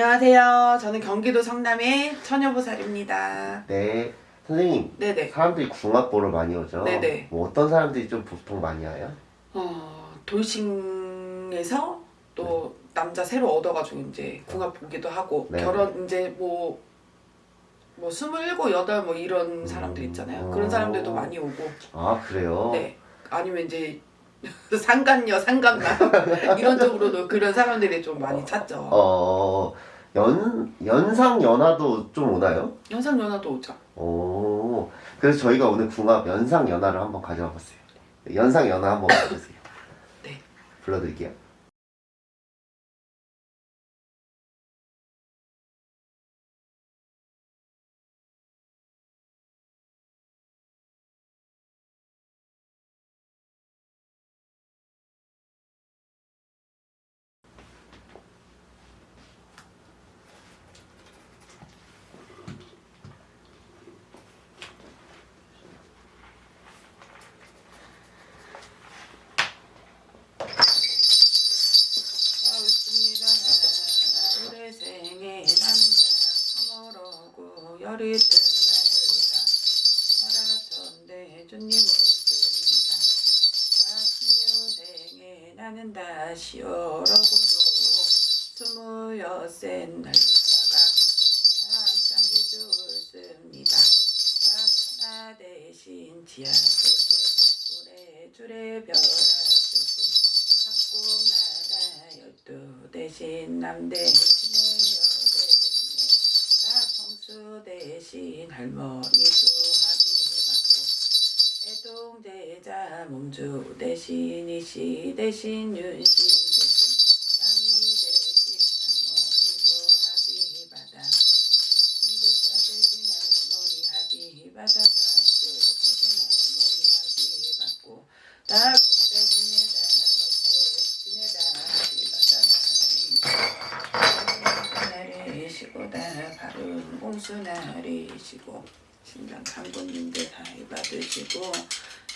안녕하세요. 저는 경기도 성남의 처녀보살입니다. 네. 선생님, 네네. 사람들이 궁합 보러 많이 오죠? 네네. 뭐 어떤 사람들이 좀 보통 많이 와요? 어, 돌싱에서 또 남자 새로 얻어가지고 이제 궁합 보기도 하고 네. 결혼 이제 뭐, 뭐 스물일곱, 여덟 뭐 이런 사람들 있잖아요. 음. 그런 사람들도 많이 오고. 아, 그래요? 네. 아니면 이제 상간녀, 상간남 이런 쪽으로도 그런 사람들이 좀 많이 찾죠. 어, 연, 연상 연하도 좀 오나요? 연상 연하도 오죠. 오, 그래서 저희가 오늘 궁합 연상 연하를 한번 가져와 봤어요. 연상 연하 한번 봐주세요. 네. 불러드릴게요. 열이 뜬 날이다. 마라톤대 주님 올습니다. 다시요생에 나는 다시 오러고도 스무여섯 날다가 한쌍기 좋습니다. 나 대신 지하 속에 오래 줄에 별 앞에서 학국 나라 열두 대신 남대 대신 합의 받고 애동제자 몸주 대신 이씨 대신 윤씨 대신 대신 할머니도 나리시고 신장 강군님들 다이 받으시고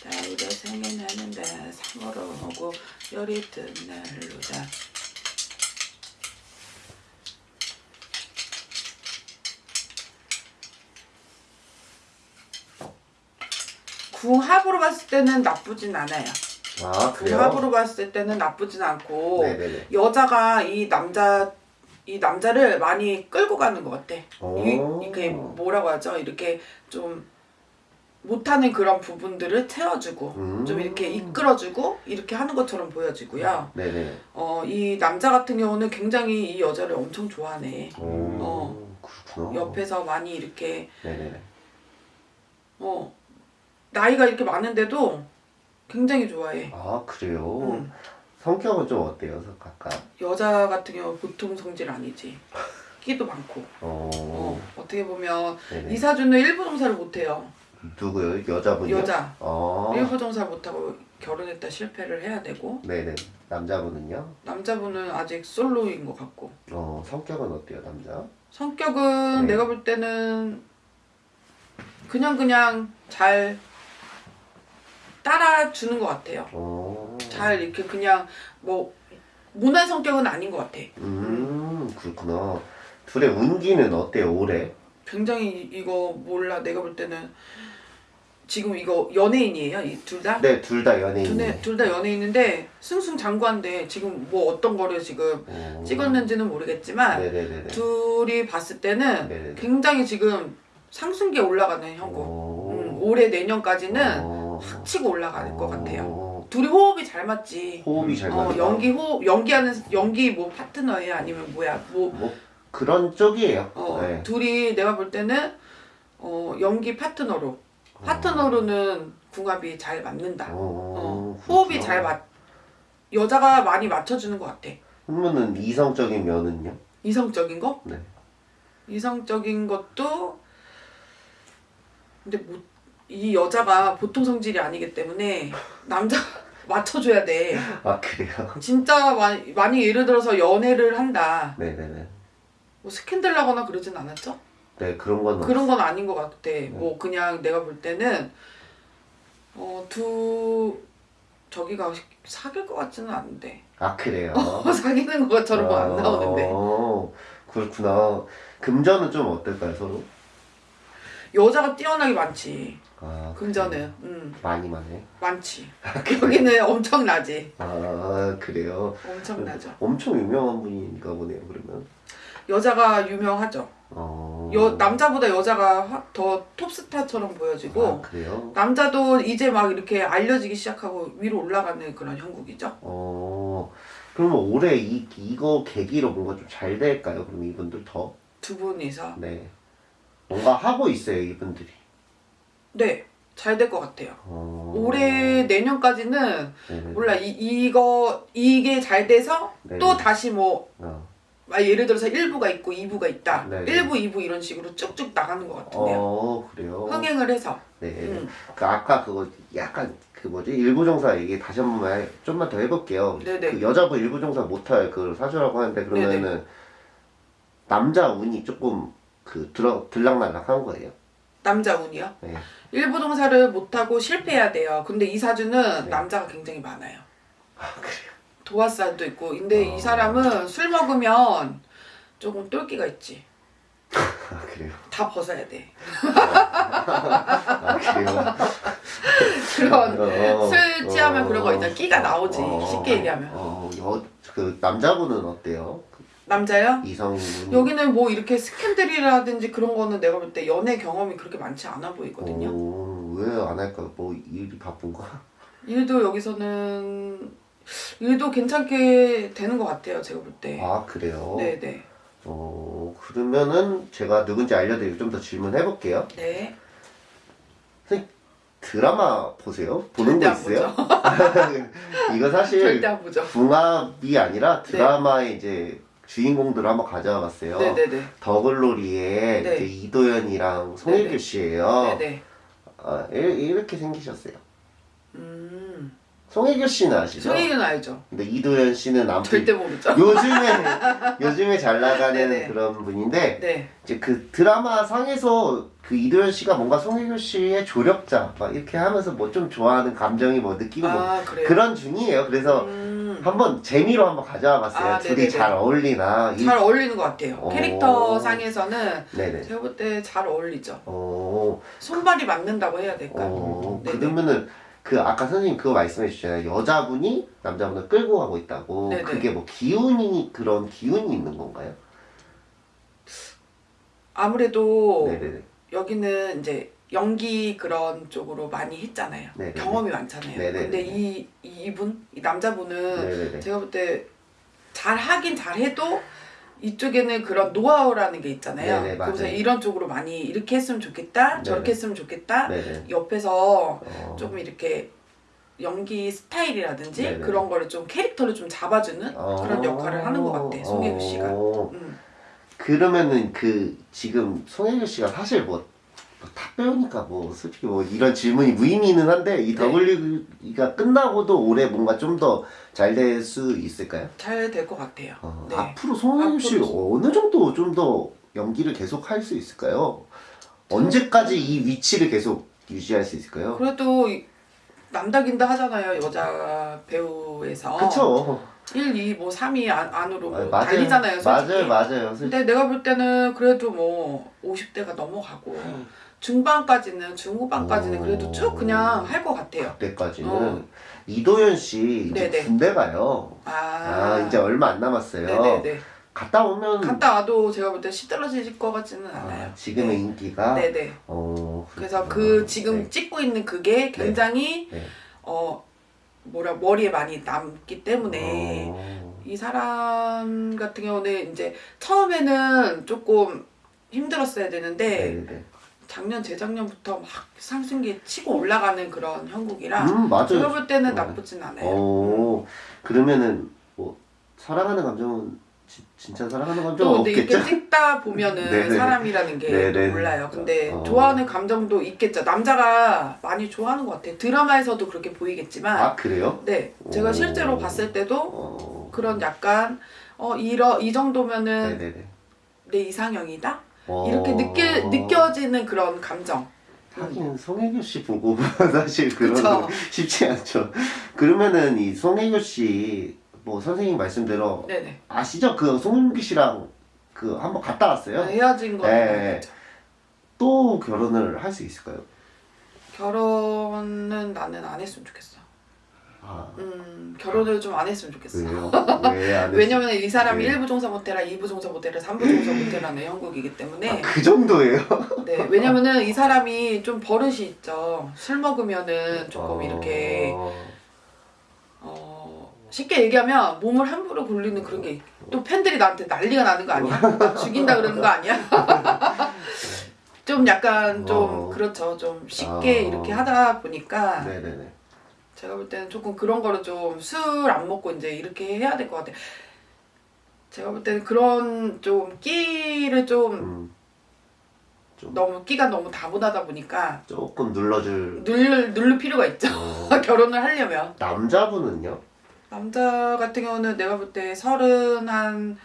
다이가 생에 나는 다 상으로 오고 열이 뜬 날로다 궁합으로 봤을 때는 나쁘진 않아요. 아? 궁합으로 봤을 때는 나쁘진 않고 네네네. 여자가 이 남자 이 남자를 많이 끌고 가는 것 같아. 오. 이, 이게 뭐라고 하죠? 이렇게 좀 못하는 그런 부분들을 채워주고 음. 좀 이렇게 이끌어주고 이렇게 하는 것처럼 보여지고요. 네네. 어, 이 남자 같은 경우는 굉장히 이 여자를 엄청 좋아하네. 오, 어. 그렇구나. 옆에서 많이 이렇게 네네네. 어 나이가 이렇게 많은데도 굉장히 좋아해. 아, 그래요? 음. 성격은 좀 어때요, 각각? 여자 같은 경우 보통 성질 아니지. 끼도 많고. 어, 어, 어떻게 보면 네네. 이사주는 일부 종사를 못해요. 누구요? 여자분이요? 여자. 어, 일부 종사 못하고 결혼했다 실패를 해야 되고 네네. 남자분은요? 남자분은 아직 솔로인 것 같고 어, 성격은 어때요, 남자? 성격은 네. 내가 볼 때는 그냥 그냥 잘 따라주는 것 같아요. 어, 잘 이렇게 그냥 뭐 모난 성격은 아닌 것 같아. 음, 그렇구나. 둘의 운기는 어때요, 올해? 굉장히 이거 몰라 내가 볼 때는 지금 이거 연예인이에요 이 둘 다? 네, 둘 다 연예인. 둘다 연예인인데 승승장구한데 지금 뭐 어떤 거를 지금 어, 찍었는지는 모르겠지만 네네네네. 둘이 봤을 때는 네네. 굉장히 지금 상승기에 올라가는 형국 어, 음, 올해 내년까지는 어, 확 치고 올라갈 것 같아요 어, 둘이 호흡이 잘 맞지 호흡이 잘 어, 맞다. 연기 호흡 연기하는 연기 뭐 파트너예요 아니면 뭐야 뭐 뭐 그런 쪽이에요. 어, 네. 둘이 내가 볼 때는 어, 연기 파트너로 파트너로는 궁합이 잘 맞는다. 어, 어, 호흡이 그렇구나. 잘 맞. 여자가 많이 맞춰주는 것 같아. 그러면은 이성적인 면은요? 이성적인 거? 네. 이성적인 것도 근데 뭐, 이 여자가 보통 성질이 아니기 때문에 남자 맞춰줘야 돼. 아 그래요? 진짜 많이, 많이 예를 들어서 연애를 한다. 네네네. 뭐 스캔들 나거나 그러진 않았죠? 네 그런 건 그런 건 아닌 것 같아. 뭐 그냥 내가 볼 때는 어 두 저기가 사귈 것 같지는 않은데 아 그래요? 사귀는 것처럼 안 나오는데 어, 그렇구나. 금전은 좀 어떨까요 서로? 여자가 뛰어나게 많지. 아 금전은, 음, 많이 많이. 많지. 여기는 엄청나지. 아 그래요. 엄청나죠. 엄청 유명한 분인가 보네요 그러면. 여자가 유명하죠. 어. 여 남자보다 여자가 화- 더 톱스타처럼 보여지고 아 그래요? 남자도 이제 막 이렇게 알려지기 시작하고 위로 올라가는 그런 형국이죠. 어. 그러면 올해 이 이거 계기로 뭔가 좀 잘 될까요? 그럼 이분들 더? 두 분이서 네. 뭔가 하고 있어요 이분들이. 네. 잘 될 것 같아요. 어. 올해 내년까지는 네네. 몰라 이 이거 이게 잘 돼서 네네. 또 다시 뭐 어. 아, 예를 들어서 1부가 있고 2부가 있다. 네네. 1부, 2부 이런 식으로 쭉쭉 나가는 것 같은데요. 어 그래요. 흥행을 해서. 네. 음. 그 아까 그거 약간 그 뭐지 일부종사 얘기 다시 한 번만 해- 좀만 더 해볼게요. 네네. 그 여자분 일부종사 못할 그 사주라고 하는데 그러면은 남자 운이 조금 그 들어 들락날락한 거예요. 남자 운이요. 네. 일부 동사를 못하고 실패해야 돼요. 근데 이 사주는 네. 남자가 굉장히 많아요. 아 그래요. 도화살도 있고. 근데 어. 이 사람은 술 먹으면 조금 똘끼가 있지. 아 그래요. 다 벗어야 돼. 아 그래요. 그런 어, 술 취하면 어, 그런 거 있잖아. 끼가 나오지. 어, 쉽게 얘기하면. 어, 여, 그 남자분은 어때요? 그 남자요? 이성분. 여기는 뭐 이렇게 스캔들이라든지 그런 거는 내가 볼 때 연애 경험이 그렇게 많지 않아 보이거든요. 왜 안 할까요? 뭐 일이 바쁜가? 일도 여기서는 일도 괜찮게 되는 것 같아요. 제가 볼 때. 아 그래요. 네네. 어 그러면은 제가 누군지 알려드리고 좀 더 질문해 볼게요. 네. 드라마 보세요? 보는 거안 있어요? 이거 사실 절대 안 보죠. 궁합이 아니라 네. 드라마의 이제 주인공들을 한번 가져와 봤어요. 네네네. 더글로리의 네. 이제 이도현이랑 송혜교. 씨예요. 네네. 아, 이- 이렇게 생기셨어요. 음. 송혜교 씨는 아시죠? 송혜교는 알죠. 근데 이도현 씨는 아무튼 절대 모르죠. 요즘에 요즘에 잘 나가는 네네. 그런 분인데 네. 이제 그 드라마 상에서 그 이도현 씨가 뭔가 송혜교 씨의 조력자 막 이렇게 하면서 뭐 좀 좋아하는 감정이 뭐 느끼고 뭐아 그래요. 그런 중이에요. 그래서 음. 한번 재미로 한번 가져와 봤어요. 아, 둘이 네네네. 잘 어울리나. 이- 잘 어울리는 것 같아요. 어. 캐릭터 상에서는 네네. 제가 볼 때 잘 어울리죠. 어, 손발이 맞는다고 해야 될까요? 어, 네네. 그러면은 그 아까 선생님 그거 말씀해 주셨잖아요. 여자분이 남자분을 끌고 가고 있다고. 네네. 그게 뭐 기운이 그런 기운이 있는 건가요? 아무래도 네네네. 여기는 이제 연기 그런 쪽으로 많이 했잖아요. 네네네. 경험이 많잖아요. 네네네. 근데 이, 이 이분, 이 남자분은 네네네. 제가 볼 때 잘 하긴 잘 해도 이쪽에는 그런 노하우라는 게 있잖아요. 네네. 그래서 이런 쪽으로 많이 이렇게 했으면 좋겠다, 네네. 저렇게 했으면 좋겠다. 네네. 옆에서 어. 조금 이렇게 연기 스타일이라든지. 그런 거를 좀 캐릭터를 좀 잡아주는 어. 그런 역할을 하는 것 같아 송혜교 씨가. 어. 음. 그러면은 그 지금 송혜교 씨가 사실 뭐, 뭐 탑배우니까 뭐 솔직히 뭐 이런 질문이 무의미는 한데 이 네. 더블리그가 끝나고도 올해 뭔가 좀 더 잘 될 수 있을까요? 잘 될 것 같아요. 어, 네. 앞으로 송혜교 씨 어느 정도 좀 더 연기를 계속 할 수 있을까요? 언제까지 이 위치를 계속 유지할 수 있을까요? 그래도 이- 남다긴다 하잖아요 여자 배우에서. 그쵸. 1, 2, 뭐 3위 안, 안으로 뭐 맞아요. 달리잖아요 솔직히. 맞아요, 맞아요. 솔직히. 근데 내가 볼 때는 그래도 뭐 50대가 넘어가고 중반까지는 중후반까지는 그래도 쭉 그냥 할 것 같아요. 그때까지는 어. 이도현 씨 이제 네네. 군대 가요. 아, 아, 이제 얼마 안 남았어요. 네네네. 갔다 오면 갔다 와도 제가 볼 때 시들어질 것 같지는 아, 않아요. 지금의 인기가 네네. 어, 그래서. 그 지금 네. 찍고 있는 그게 굉장히 네. 어 뭐라 머리에 많이 남기 때문에 어, 이 사람 같은 경우는 이제 처음에는 조금 힘들었어야 되는데 네네네. 작년 재작년부터 막 상승기에 치고 올라가는 그런 형국이라 음 맞아요. 제가 볼 때는 어. 나쁘진 않아요. 어 그러면은 뭐 사랑하는 감정은 지, 진짜 사랑하는 또 감정은 근데 이렇게 없겠죠? 찍다 보면은 네네. 사람이라는 게 네네. 몰라요. 근데 어. 좋아하는 감정도 있겠죠. 남자가 많이 좋아하는 것 같아요. 드라마에서도 그렇게 보이겠지만, 아 그래요? 네, 제가 오. 실제로 봤을 때도 어 그런 약간 어 이러 이 정도면은 네네네. 내 이상형이다 어. 이렇게 느껴 느껴지는 그런 감정. 하긴 송혜교 씨 보고 사실 그런 그쵸. 건 쉽지 않죠. 그러면은 이 송혜교 씨 뭐 선생님 말씀대로 네네. 아시죠? 그 송윤기 씨랑 그 한번 갔다 왔어요. 헤어진 거 네. 또 결혼을 할 수 있을까요? 결혼은 나는 안 했으면 좋겠어. 아 음 결혼을 좀 안 했으면 좋겠어. 왜요? 왜안 왜냐면 이 사람이 네. 1부 종사 못해라, 2부 종사 못해라, 3부 종사 못해라는 형국이기 때문에 그 정도예요? 네 왜냐면은 이 사람이 좀 버릇이 있죠. 술 먹으면은 조금 어, 이렇게 어, 쉽게 얘기하면 몸을 함부로 굴리는 그런 게 또 팬들이 나한테 난리가 나는 거 아니야? 나 죽인다 그러는 거 아니야? 좀 약간 좀 어. 그렇죠. 좀 쉽게 어. 이렇게 하다 보니까 네네네. 제가 볼 때는 조금 그런 거를 좀 술 안 먹고 이제 이렇게 해야 될 것 같아요. 제가 볼 때는 그런 좀 끼를 좀 음, 좀 너무 끼가 너무 다분하다 보니까 조금 눌러줄. 늘 누를 필요가 있죠. 어, 결혼을 하려면 남자분은요? 남자 같은 경우는 내가 볼 때 서른 한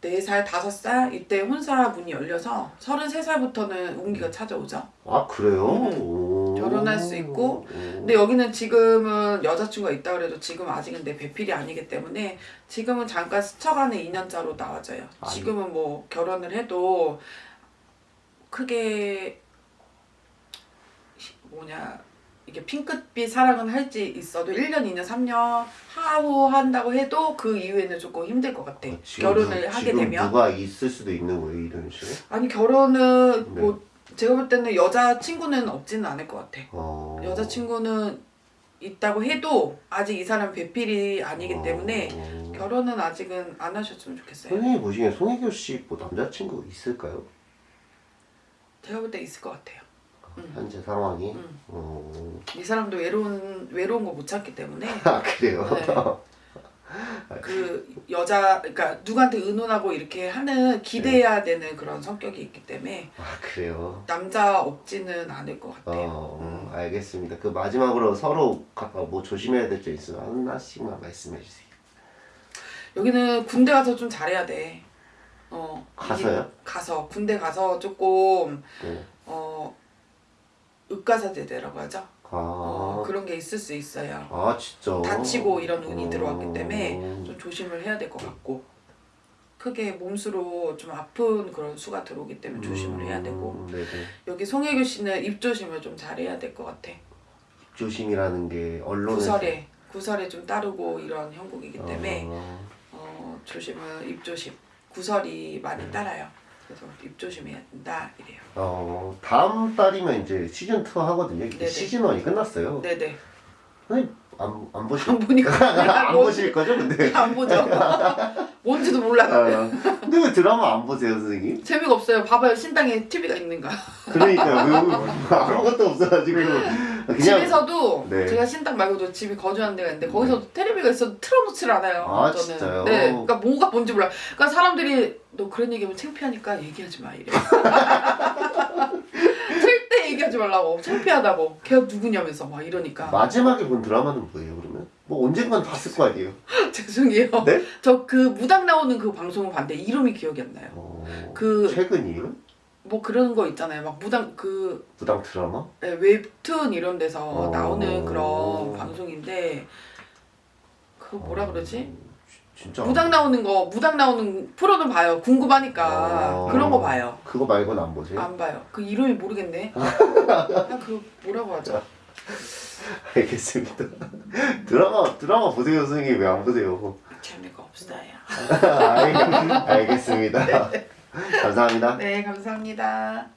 4살, 5살 이때 혼사 문이 열려서 33살부터는 운기가 찾아오죠. 아 그래요? 음. 오. 결혼할 수 있고. 오. 근데 여기는 지금은 여자친구가 있다 그래도 지금 아직은 내 배필이 아니기 때문에 지금은 잠깐 스쳐가는 2년짜로 나와져요. 지금은 뭐 결혼을 해도 크게 뭐냐 이게 핑크빛 사랑은 할지 있어도 1년, 2년, 3년 하고 한다고 해도 그 이후에는 조금 힘들 것 같아. 어, 지금 결혼을 누- 하게 되면 누가 있을 수도 있는 거예요 이런 식으로? 아니 결혼은 네. 뭐 제가 볼 때는 여자 친구는 없지는 않을 것 같아. 어. 여자친구는 있다고 해도 아직 이 사람 배필이 아니기 어. 때문에 결혼은 아직은 안 하셨으면 좋겠어요. 선생님 보시기엔 송혜교 씨뭐 남자친구 있을까요? 제가 볼 때 있을 것 같아요. 음. 현재 상황이? 음. 어... 이 사람도 외로운 외로운 거못 참기 때문에 아 그래요? 네. 그 여자 그러니까 누구한테 의논하고 이렇게 하는 기대해야 되는 그런 성격이 있기 때문에 아 그래요? 남자 없지는 않을 것 같아요. 어 알겠습니다. 그 마지막으로 서로 각각 뭐 조심해야 될 점 있으면 하나씩만 말씀해 주세요. 여기는 군대 가서 좀 잘해야 돼. 어 가서요? 이- 가서 군대 가서 조금 네. 어 의가사제대라고 하죠. 어, 아, 그런 게 있을 수 있어요. 아 진짜? 다치고 이런 운이 어. 들어왔기 때문에 좀 조심을 해야 될 것 같고 크게 몸수로 좀 아픈 그런 수가 들어오기 때문에 조심을 해야 되고 음, 네네. 여기 송혜교 씨는 입 조심을 좀 잘해야 될 것 같아. 조심이라는 게 언론에 구설에 구설에 좀 따르고 이런 형국이기 때문에 어, 어, 조심을 입 조심 구설이 많이 따라요. 그래서 입 조심해야 된다 이래요. 어, 다음 달이면 이제 시즌 2 하거든요. 시즌 1이 끝났어요. 네네. 아니, 안, 안 보실 안 보니까 안 보실 거죠, 근데? 안 보죠. 뭔지도 몰라. 아, 근데 왜 드라마 안 보세요, 선생님? 재미가 없어요. 봐봐요. 신당에 TV가 있는가. 그러니까요. 아무것도 없어가지고 그냥 집에서도 네. 제가 신당 말고도 집에 거주하는 데가 있는데 거기서도 테레비가 있어도 틀어놓질 않아요. 아, 저는. 진짜요? 네. 그러니까 뭐가 뭔지 몰라. 그러니까 사람들이 너 그런 얘기하면 창피하니까 얘기하지 마 이래. 절대 얘기하지 말라고. 창피하다고. 걔가 누구냐면서 막 이러니까. 마지막에 본 드라마는 뭐예요, 그러면? 뭐 언젠간 봤을 거 아니에요? 죄송해요. 네? 저 그 무당 나오는 그 방송을 봤는데 이름이 기억이 안 나요. 어, 그- 최근이에요? 뭐 그런 거 있잖아요. 막 무당 그 무당 드라마? 네, 웹툰 이런 데서 어. 나오는 그런 방송인데 그거 뭐라 그러지? 진짜 무당 나오는 거 무당 나오는 프로는 봐요. 궁금하니까 어. 그런 거 봐요. 그거 말고는 안 보세요? 안 봐요. 그 이름이 모르겠네. 아, 그 뭐라고 하죠? 알겠습니다. 드라마 드라마 보세요, 선생님 왜 안 보세요? 재미가 없어요. 알, 알겠습니다. 감사합니다. 네, 감사합니다.